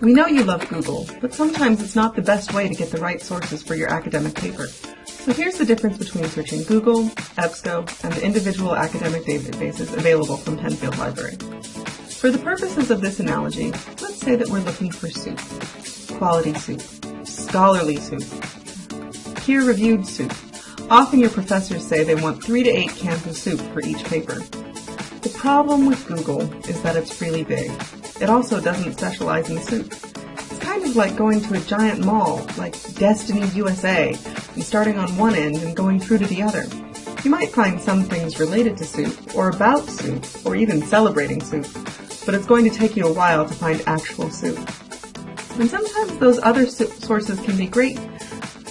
We know you love Google, but sometimes it's not the best way to get the right sources for your academic paper. So here's the difference between searching Google, EBSCO, and the individual academic databases available from Penfield Library. For the purposes of this analogy, let's say that we're looking for soup. Quality soup. Scholarly soup. Peer-reviewed soup. Often your professors say they want three to eight cans of soup for each paper. The problem with Google is that it's really big. It also doesn't specialize in soup. It's kind of like going to a giant mall, like Destiny USA, and starting on one end and going through to the other. You might find some things related to soup, or about soup, or even celebrating soup, but it's going to take you a while to find actual soup. And sometimes those other sources can be great,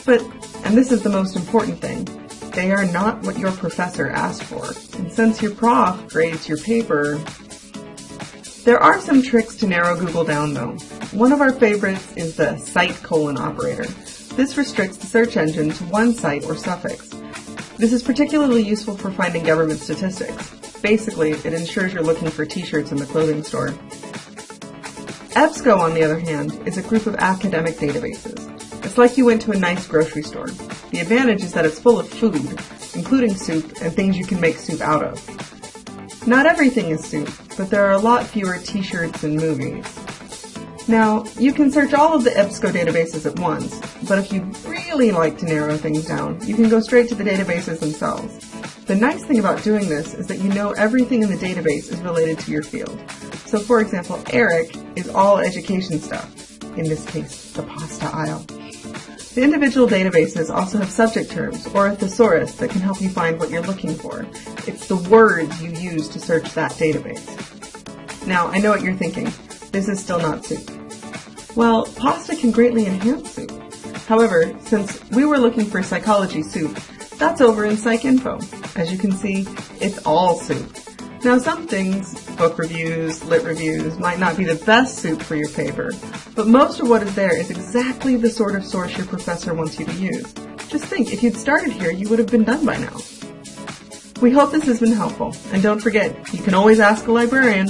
but, and this is the most important thing, they are not what your professor asked for. And since your prof grades your paper, there are some tricks to narrow Google down though. One of our favorites is the site colon operator. This restricts the search engine to one site or suffix. This is particularly useful for finding government statistics. Basically, it ensures you're looking for t-shirts in the clothing store. EBSCO, on the other hand, is a group of academic databases. It's like you went to a nice grocery store. The advantage is that it's full of food, including soup and things you can make soup out of. Not everything is soup, but there are a lot fewer t-shirts and movies. Now, you can search all of the EBSCO databases at once, but if you'd really like to narrow things down, you can go straight to the databases themselves. The nice thing about doing this is that you know everything in the database is related to your field. So for example, ERIC is all education stuff, in this case, the pasta aisle. The individual databases also have subject terms, or a thesaurus, that can help you find what you're looking for. It's the words you use to search that database. Now, I know what you're thinking. This is still not soup. Well, pasta can greatly enhance soup. However, since we were looking for psychology soup, that's over in PsycInfo. As you can see, it's all soup. Now some things, book reviews, lit reviews, might not be the best soup for your paper, but most of what is there is exactly the sort of source your professor wants you to use. Just think, if you'd started here, you would have been done by now. We hope this has been helpful, and don't forget, you can always ask a librarian.